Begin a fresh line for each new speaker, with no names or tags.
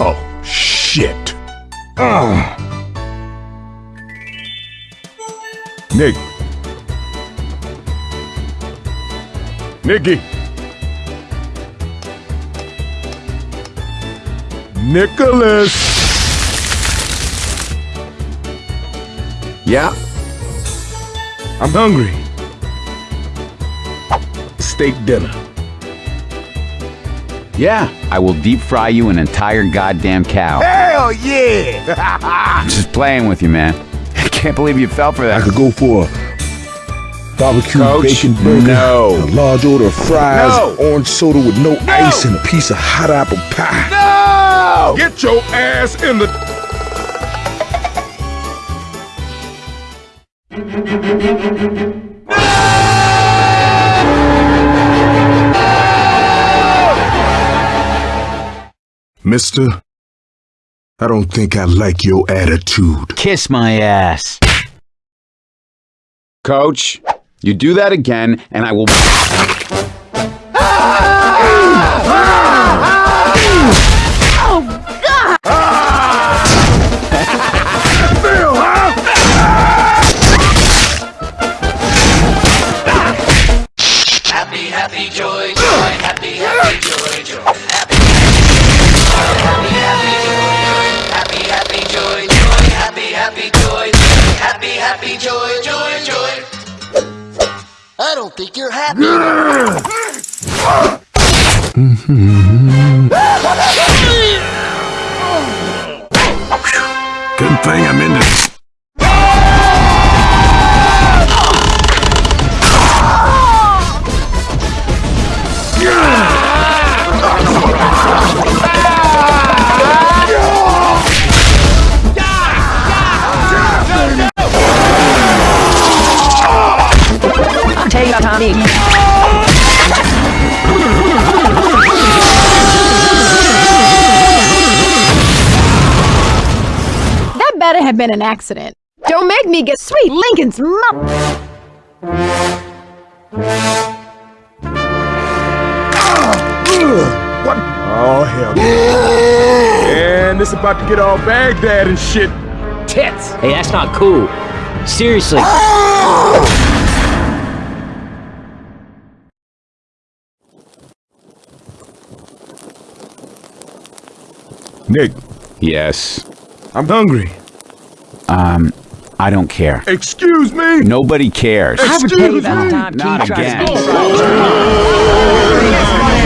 Oh, shit. Ah. Ugh. Nick. Nicky. Nicholas.
Yeah?
I'm hungry. Steak dinner.
Yeah, I will deep fry you an entire goddamn cow.
Hell yeah!
I'm just playing with you, man. I can't believe you fell for that.
I could go for a barbecue
Coach,
bacon burger,
no.
a large order of fries,
No.
orange soda with no, ice, and a piece of hot apple pie.
no! Get your ass in the.
Mister, I don't think I like your attitude.
Kiss my ass. Coach, you do that again, and I will.
Happy, don't think you're happy.
Good thing I'm in this.
Take your Tommy.
That better have been an accident. Don't make me get sweet Lincoln's mouth.
What? Oh, hell yeah. And it's about to get all Baghdad and shit.
Tits! Hey, that's not cool. Seriously. Ah!
Nick,
Yes.
I'm hungry.
Um, I don't care.
Excuse me?
Nobody cares.
I ever tell you about the
me.
time
Not
Keith tried to
again.
steal from me?